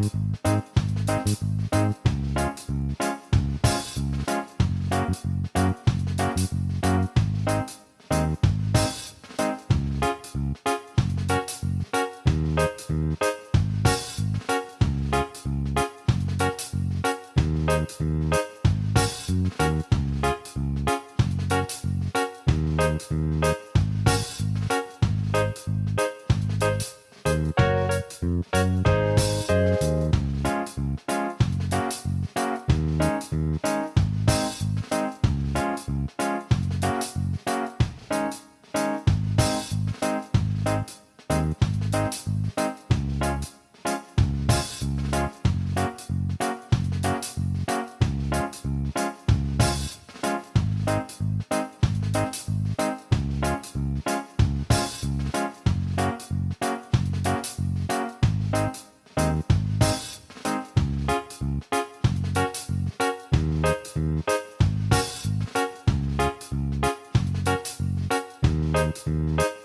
Thank mm -hmm. you. Música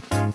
Thank